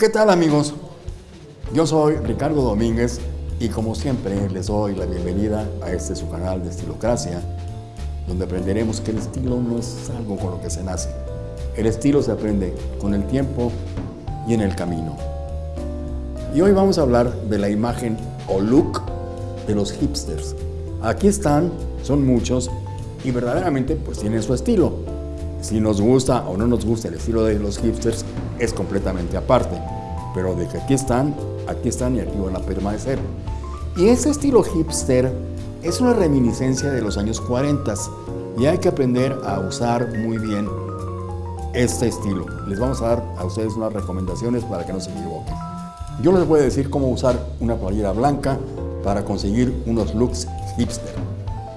¿Qué tal amigos? Yo soy Ricardo Domínguez y como siempre les doy la bienvenida a este su canal de Estilocracia, donde aprenderemos que el estilo no es algo con lo que se nace. El estilo se aprende con el tiempo y en el camino. Y hoy vamos a hablar de la imagen o look de los hipsters. Aquí están, son muchos y verdaderamente pues tienen su estilo. Si nos gusta o no nos gusta el estilo de los hipsters es completamente aparte. Pero de que aquí están, aquí están y aquí van a permanecer. Y ese estilo hipster es una reminiscencia de los años 40 y hay que aprender a usar muy bien este estilo. Les vamos a dar a ustedes unas recomendaciones para que no se equivoquen. Yo les voy a decir cómo usar una playera blanca para conseguir unos looks hipster.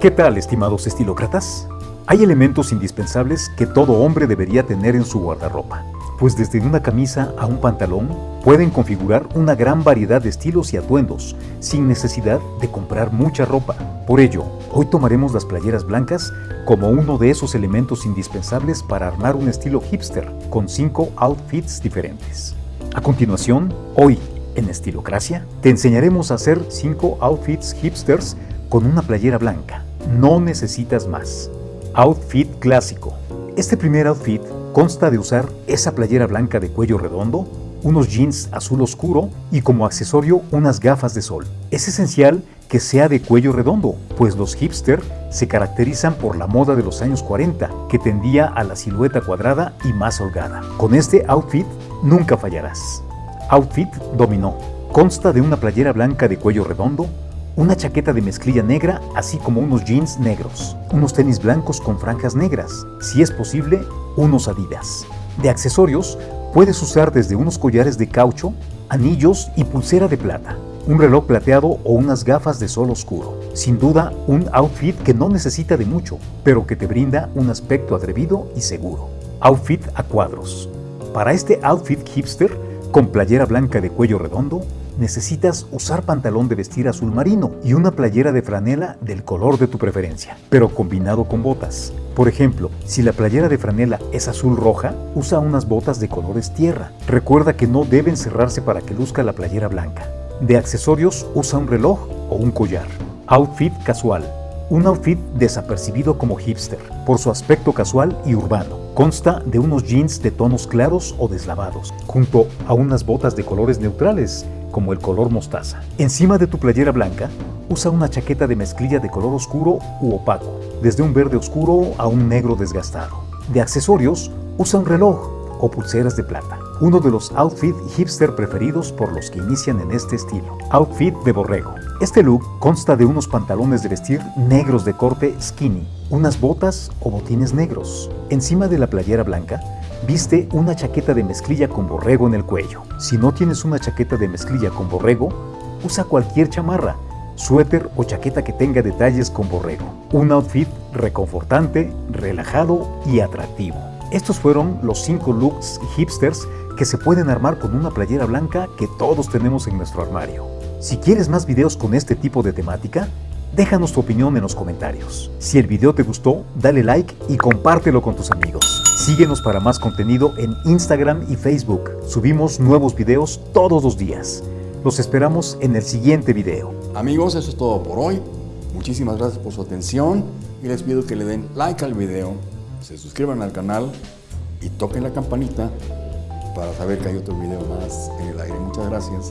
¿Qué tal, estimados estilócratas? Hay elementos indispensables que todo hombre debería tener en su guardarropa, pues desde una camisa a un pantalón pueden configurar una gran variedad de estilos y atuendos, sin necesidad de comprar mucha ropa. Por ello, hoy tomaremos las playeras blancas como uno de esos elementos indispensables para armar un estilo hipster, con cinco outfits diferentes. A continuación, hoy, en Estilocracia, te enseñaremos a hacer 5 outfits hipsters con una playera blanca. No necesitas más. Outfit clásico. Este primer outfit consta de usar esa playera blanca de cuello redondo, unos jeans azul oscuro y como accesorio unas gafas de sol. Es esencial que sea de cuello redondo, pues los hipster se caracterizan por la moda de los años 40, que tendía a la silueta cuadrada y más holgada. Con este outfit nunca fallarás. Outfit dominó. Consta de una playera blanca de cuello redondo, una chaqueta de mezclilla negra, así como unos jeans negros, unos tenis blancos con franjas negras, si es posible, unos adidas. De accesorios, puedes usar desde unos collares de caucho, anillos y pulsera de plata, un reloj plateado o unas gafas de sol oscuro. Sin duda, un outfit que no necesita de mucho, pero que te brinda un aspecto atrevido y seguro. Outfit a cuadros. Para este outfit hipster, con playera blanca de cuello redondo, necesitas usar pantalón de vestir azul marino y una playera de franela del color de tu preferencia, pero combinado con botas. Por ejemplo, si la playera de franela es azul roja, usa unas botas de colores tierra. Recuerda que no deben cerrarse para que luzca la playera blanca. De accesorios, usa un reloj o un collar. Outfit casual. Un outfit desapercibido como hipster, por su aspecto casual y urbano. Consta de unos jeans de tonos claros o deslavados, junto a unas botas de colores neutrales como el color mostaza. Encima de tu playera blanca, usa una chaqueta de mezclilla de color oscuro u opaco, desde un verde oscuro a un negro desgastado. De accesorios, usa un reloj o pulseras de plata. Uno de los outfits hipster preferidos por los que inician en este estilo. Outfit de borrego. Este look consta de unos pantalones de vestir negros de corte skinny, unas botas o botines negros. Encima de la playera blanca, Viste una chaqueta de mezclilla con borrego en el cuello. Si no tienes una chaqueta de mezclilla con borrego, usa cualquier chamarra, suéter o chaqueta que tenga detalles con borrego. Un outfit reconfortante, relajado y atractivo. Estos fueron los 5 looks hipsters que se pueden armar con una playera blanca que todos tenemos en nuestro armario. Si quieres más videos con este tipo de temática, déjanos tu opinión en los comentarios. Si el video te gustó, dale like y compártelo con tus amigos. Síguenos para más contenido en Instagram y Facebook. Subimos nuevos videos todos los días. Los esperamos en el siguiente video. Amigos, eso es todo por hoy. Muchísimas gracias por su atención y les pido que le den like al video, se suscriban al canal y toquen la campanita para saber que hay otro video más en el aire. Muchas gracias.